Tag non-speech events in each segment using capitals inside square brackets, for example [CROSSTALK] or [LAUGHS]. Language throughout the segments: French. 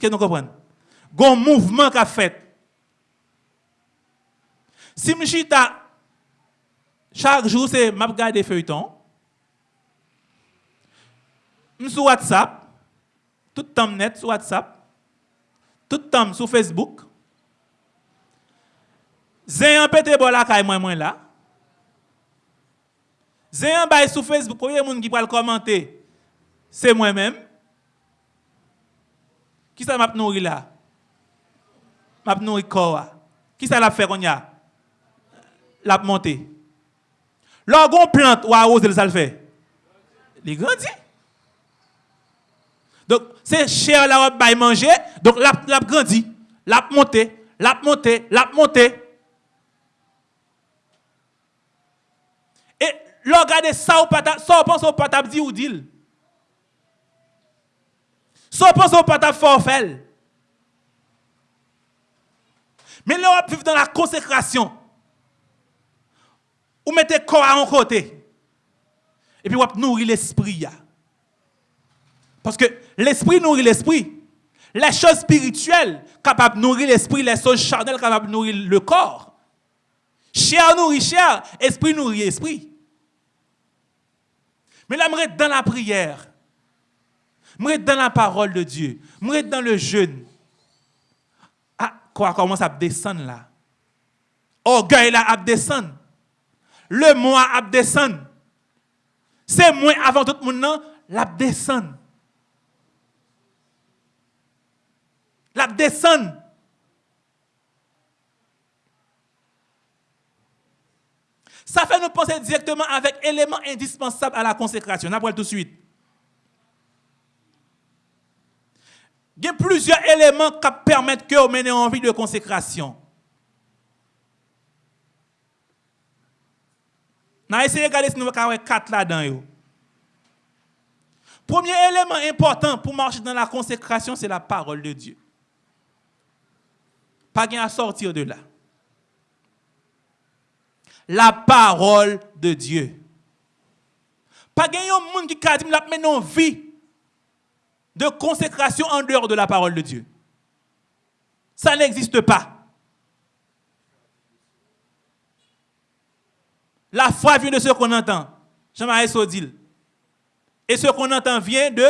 Est-ce que nous comprenons? Mouvement qu'a fait. Si chaque jour, c'est m'a regarder feuilleton. Sur WhatsApp, tout le temps net sur WhatsApp, tout le temps sur Facebook. J'ai un pété la caille moi moi là. J'ai un bail sur Facebook, premier monde qui va le commenter, c'est moi-même. Qui ça m'a nourri là M'a nourri corps. Qui ça l'a fait qu'on y a L'a monté. L'orgon plante ou arrose ça le fait. Il grandit. Donc c'est cher la robe à manger, donc l'a l'a grandi, l'a monté, l'a monté, l'a monté. Et l'on regarde ça ou pas ça ou pense au patap dit ou dit Ça pense au pas forfait. Mais là, on vivre dans la consécration. Ou mettez corps à un côté. Et puis, on nourrir l'esprit. Parce que l'esprit nourrit l'esprit. Les choses spirituelles capables de nourrir l'esprit, les choses charnelles capables de nourrir le corps. Chair nourrit chair, esprit nourrit esprit. Mais là, dans la prière. Je dans la parole de Dieu. Je dans le jeûne. Ah, quoi commence à descendre là? Orgueil là à. Le moi à. C'est moi avant tout le monde, la descendre. La. Ça fait nous penser directement avec éléments indispensables à la consécration. Après tout de suite. Il y a plusieurs éléments qui permettent que vous menez en vie de consécration. On va essayer de regarder si nous avons quatre là-dedans. Premier élément important pour marcher dans la consécration, c'est la parole de Dieu. Pas à sortir de là. La parole de Dieu. Pas un monde qui a dit la vie de consécration en dehors de la parole de Dieu. Ça n'existe pas. La foi vient de ce qu'on entend. Jean-Marie Sodil. Et ce qu'on entend vient de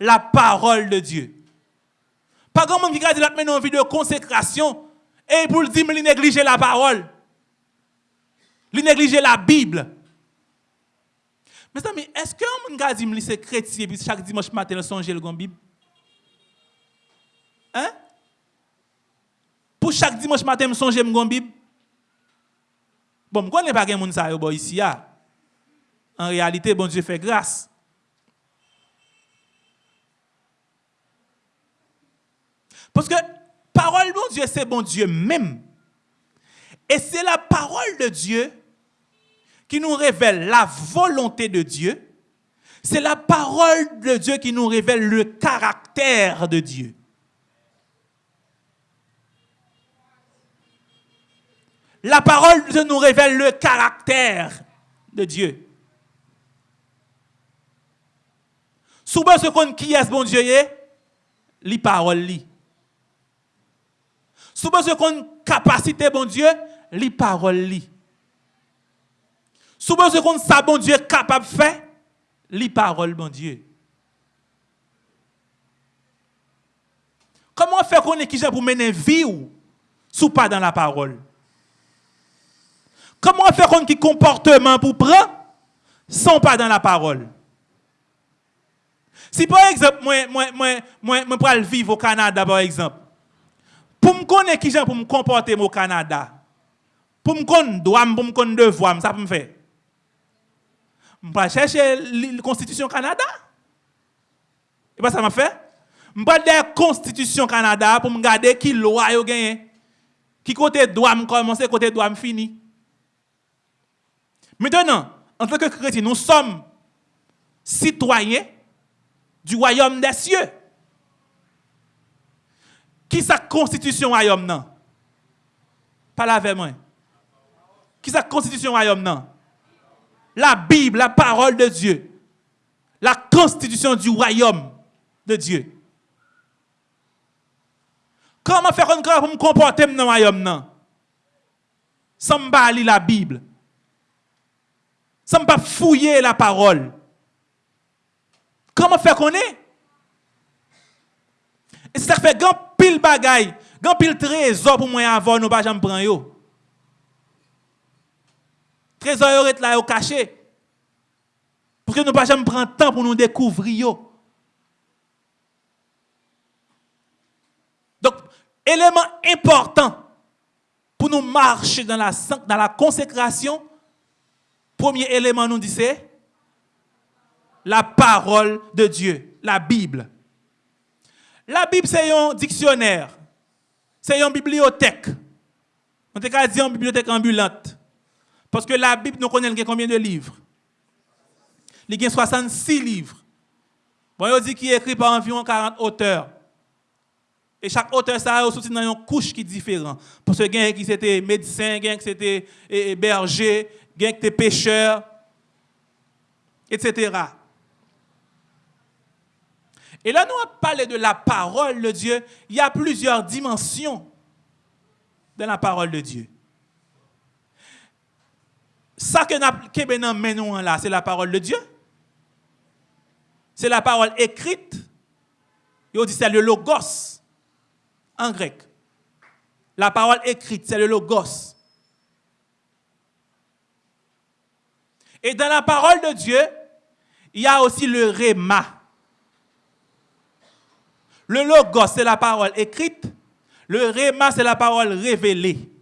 la parole de Dieu. Pas grand monde qui dit la une vie de consécration et pour le dire, il négliger la parole. Il négliger la Bible. Mes amis, est-ce que un monde dit que c'est chrétien puis chaque dimanche matin songe le Bible? Hein? Pour chaque dimanche matin il songe le Bible? Bon, je ne connais pas quelqu'un ça ici En réalité, bon Dieu fait grâce. Parce que parole bon Dieu, c'est bon Dieu même. Et c'est la parole de Dieu qui nous révèle la volonté de Dieu. C'est la parole de Dieu qui nous révèle le caractère de Dieu. La parole de Dieu nous révèle le caractère de Dieu. Souvent, ce qu'on qui est bon Dieu, les paroles. Souvent, ce qu'on capacité bon Dieu, les paroles, Souvent, ce qu'on sait bon Dieu capable de faire, les paroles, bon Dieu. Comment faire qu'on est qui pour mener vie ou sous pas dans la parole? Comment faire qu'on qui comportement pour prendre sans pas dans la parole? Si par exemple, moi, moi, moi, moi, moi, vivre au Canada, par exemple, pour me connaître qui pour me comporter au Canada, pour me connaître droit, pour me connaître devoir, ça me faire. Je vais chercher la Constitution Canada. Et pas ça m'a fait. Je vais la Constitution Canada pour me garder qui loi yo gagné. Qui côté droit me commencer, côté droit me fini. Maintenant, en tant que chrétien, nous sommes citoyens du royaume des cieux. Qui sa constitution royaume non? Pas la moi. Qui sa constitution royaume non? La Bible, la parole de Dieu. La constitution du royaume de Dieu. Comment faire pour me comporter dans le royaume Sans me la Bible. Sans me fouiller la parole. Comment faire qu'on est? Et ça fait grand pile bagaille, grand pile trésor pour moi avoir, nous pas jamais prendre. Trésor est là au caché. Pour que nous pas jamais prendre temps pour nous découvrir. Donc, élément important pour nous marcher dans la, dans la consécration, premier élément nous dit c'est la parole de Dieu, la Bible. La Bible, c'est un dictionnaire, c'est une bibliothèque. On peut dire une bibliothèque ambulante. Parce que la Bible, nous connaissons combien de livres? Il y a 66 livres. Bon, on dit qu'il est écrit par environ 40 auteurs. Et chaque auteur, ça a aussi une couche qui est différente. Parce que quelqu'un qui c'était médecin, quelqu'un qui c'était berger, quelqu'un qui était pêcheur, etc. Et là, nous avons parlé de la parole de Dieu. Il y a plusieurs dimensions dans la parole de Dieu. Ça que nous menons là, c'est la parole de Dieu. C'est la parole écrite. Et on dit c'est le logos en grec. La parole écrite, c'est le logos. Et dans la parole de Dieu, il y a aussi le réma. Le logos, c'est la parole écrite. Le réma, c'est la parole révélée.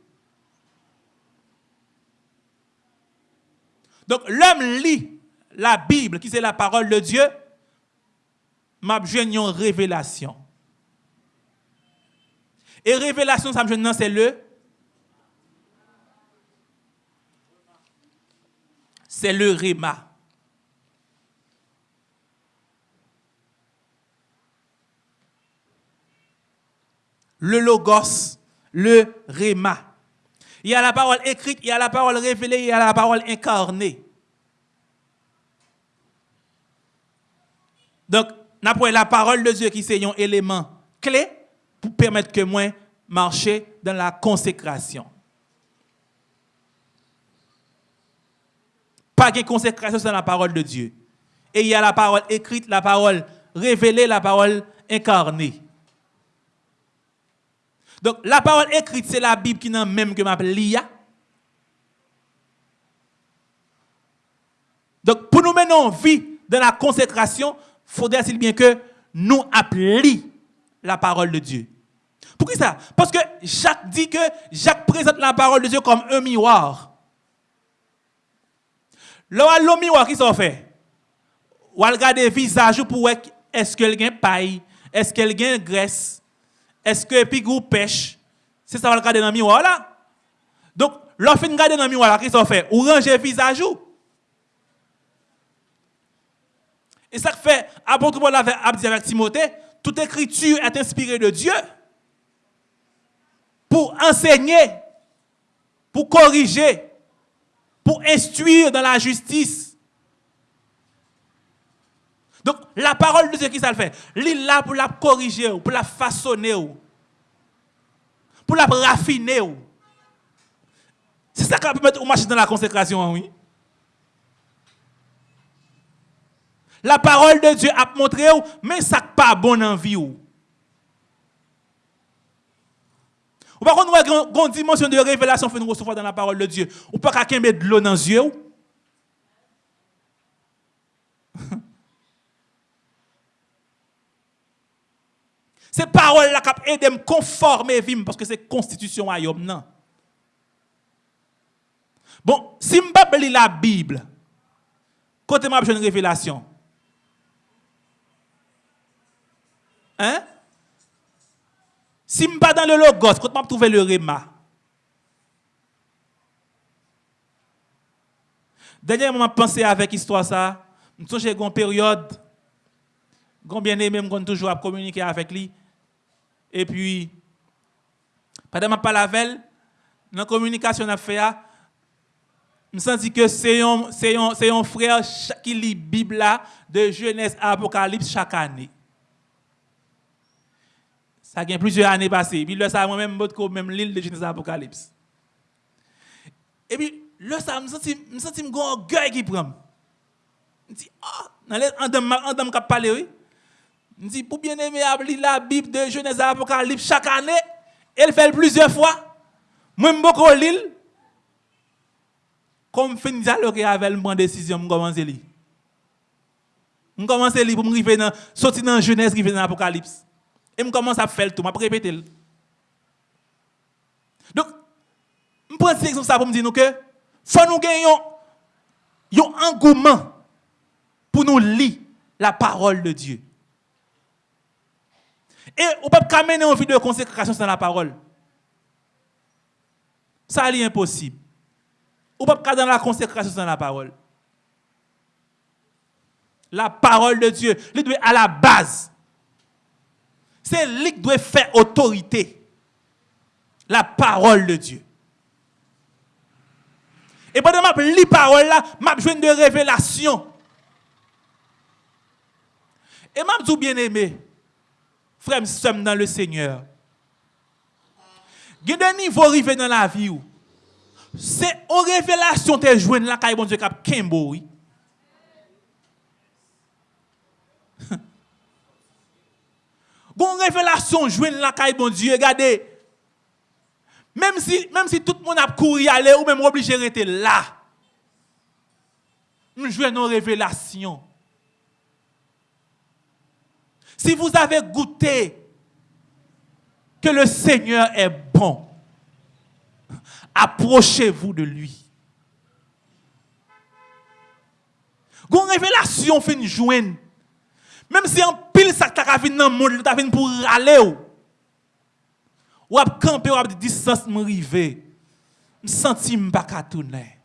Donc, l'homme lit la Bible, qui c'est la parole de Dieu, m'a une révélation. Et révélation, ça me c'est le c'est le réma. le logos, le réma. Il y a la parole écrite, il y a la parole révélée, il y a la parole incarnée. Donc, nous la parole de Dieu qui est un élément clé pour permettre que moi marcher dans la consécration. Pas de consécration sans la parole de Dieu. Et il y a la parole écrite, la parole révélée, la parole incarnée. Donc, la parole écrite, c'est la Bible qui n'a même que m'appelle l'IA. Donc, pour nous mener en vie dans la consécration, il faudrait bien que nous appelions la parole de Dieu? Pourquoi ça? Parce que Jacques dit que Jacques présente la parole de Dieu comme un miroir. Le miroir, qui s'en fait? Ou regarder le visage pour est-ce qu'elle a paille, est-ce qu'elle a graisse, est-ce que pigou pêche? C'est ça va regarder dans le miroir. Donc, lorsque vous regardez dans miroir qu'est-ce qu'on fait? Ou ranger visage Et ça fait, apôtre Paul a dit avec Timothée, toute écriture est inspirée de Dieu pour enseigner, pour corriger, pour instruire dans la justice. Donc, la parole de Dieu, qui ça le fait? Il là pour la corriger, pour la façonner, pour la raffiner. C'est ça qui permet de marcher dans la consécration, oui. La parole de Dieu a montré, mais ça n'est pas bon en vie. Ou par contre, on a une dimension de révélation que nous recevoir dans la parole de Dieu. Ou pas quelqu'un mettre de l'eau dans les yeux. Ces paroles-là qui aident à me conformer parce que c'est constitution à non. Bon, si je lis la Bible, côté m'a une révélation. Hein? Si je pas dans le logos, quand je trouver le réma. Dernièrement, je pensé avec l'histoire ça. Je suis une période, bien aimé, je toujours à communiquer avec lui. Et puis, pendant que je parle dans la communication que fait, je me sens que c'est un, frère qui lit la Bible de Genèse à Apocalypse chaque année. Ça a plusieurs années passées. Puis là, ça, moi-même, même l'île de Genèse Apocalypse. Et puis, là, ça me senti, me senti un orgueil qui prend. Je dis, ah, les, en dame qui parlé, oui. Je dis, pour bien aimer, la Bible de Genèse Apocalypse chaque année, elle fait plusieurs fois. Moi, je beaucoup l'île. Comme alors qu'il avait une décision, je commence à lire. Je commence à lire pour me sortir dans Genèse, arriver dans l'Apocalypse. Et je commence à faire tout, je répéter. Donc, je prends cette exemple pour me dire que faut nous gagner un engouement pour nous lire la parole de Dieu. Et on ne peut pas mener une vie de consécration sans la parole. Ça est impossible. On ne peut pas dans la consécration sans la parole. La parole de Dieu, elle doit à la base. C'est lui qui doit faire autorité. La parole de Dieu. Et pendant que je lis parole là, je besoin de révélation. Et je dis bien aimé, frèm sèm nan le Seigneur. Gen de nivou rive nan la vi ou, se o revelasyon te jwen la kaye bon Diyo kap kembo ou. [LAUGHS] Gon revelasyon jwen la kaye bon Diyo, gade, Mem si, mem si tout moun ap kouri ale ou mem oblije rete la. M jwen nou revelasyon. Si vous avez goûté que le Seigneur est bon, approchez-vous de lui. Une révélation une joindre. Même si en pile ça t'a venu dans le monde, t'a pour râler ou ap camper ou ap di distance me rive. Me senti me pas tourner.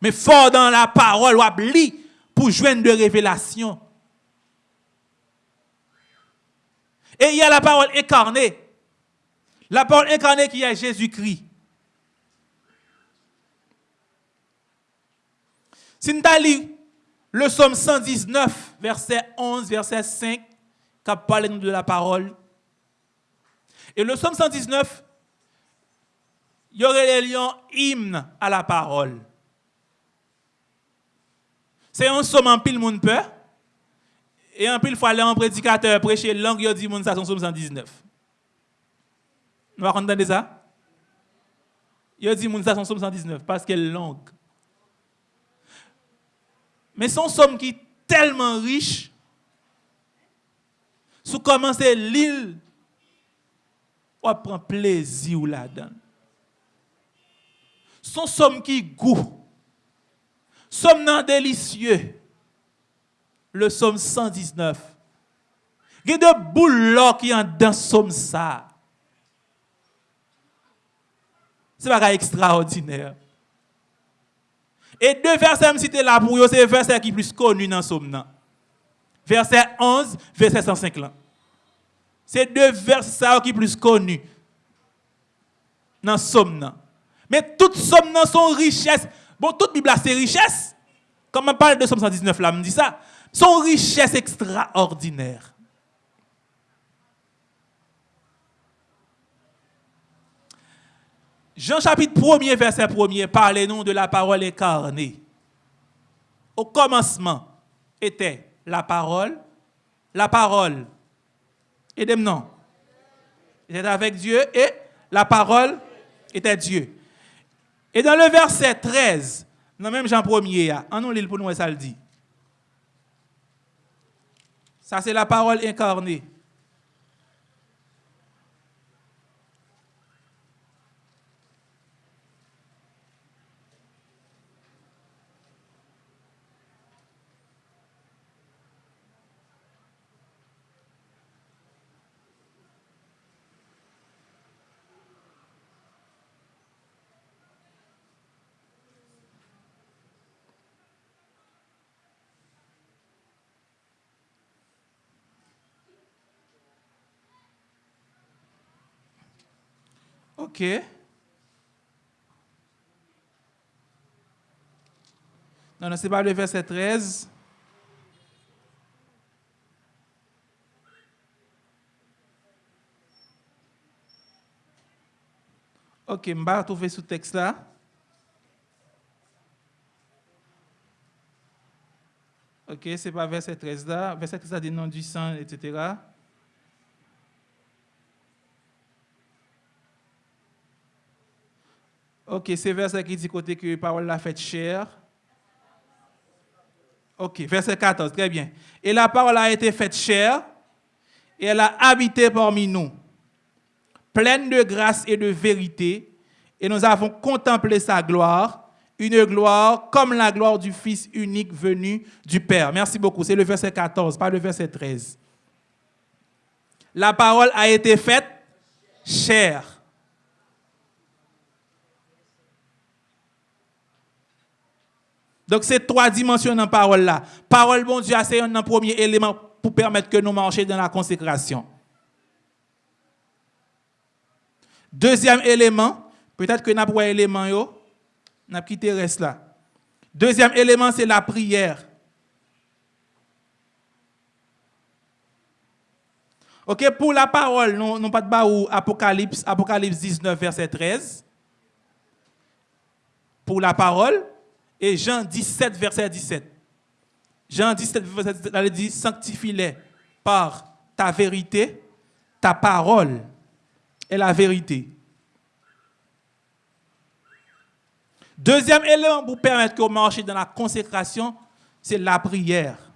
Mais fort dans la parole ou ap li pour joindre de révélation. Et il y a la parole incarnée. La parole incarnée qui est Jésus-Christ. Si nous le psaume 119, verset 11, verset 5, qui parle de la parole. Et le psaume 119, il y aurait un hymne à la parole. Se yon som an pil moun pe, e an pil fwa le an predikater preche lang yo di moun sa son som 119. Nou a kontande sa? Yo di moun sa son som 119, paske lang. Men son som ki telman riche, sou komanse l'il, wap pran plezi ou la dan. Son som ki gou, somme délicieux, le somme 119. Il y a de boules qui sont dans somme ça. C'est pas extraordinaire. Et deux versets me citer là pour vous, c'est les versets qui sont plus connus dans le psaume. Verset 11, verset 105 C'est deux versets qui plus connus dans psaume. Mais toutes sommes sont richesses. Bon, toute Bible c'est richesse. Comme on parle de Somme 119 là, me dit ça. Sont richesses extraordinaires. Jean chapitre 1er, verset 1er, parlez-nous de la parole incarnée. Au commencement était la parole, la parole, et des noms. Était avec Dieu et la parole était Dieu. Et dans le verset 13, dans même Jean 1er, en nous lit pour nous, ça le dit. Ça, c'est la parole incarnée. OK. Non, non, ce n'est pas le verset 13. Ok, je vais retrouver ce texte-là. Ok, ce n'est pas verset 13 là. Verset 13 là dit non du sang, etc. Ok, c'est verset qui dit côté que la parole l'a fait chair. Ok, verset 14, très bien. Et la parole a été faite chair et elle a habité parmi nous, pleine de grâce et de vérité, et nous avons contemplé sa gloire, une gloire comme la gloire du Fils unique venu du Père. Merci beaucoup. C'est le verset 14, pas le verset 13. La parole a été faite chair. Donc, c'est trois dimensions dans la parole là. Parole, bon Dieu, c'est un premier élément pour permettre que nous marchions dans la consécration. Deuxième élément, peut-être que nous avons un élément, nous avons quitté reste là. Deuxième élément, c'est la prière. OK, pour la parole, nous n'avons pas de Apocalypse, Apocalypse 19, verset 13. Pour la parole, et Jean 17, verset 17. Jean 17, verset 17, elle dit Sanctifie-les par ta vérité, ta parole est la vérité. Deuxième élément pour permettre qu'on marche dans la consécration, c'est la prière.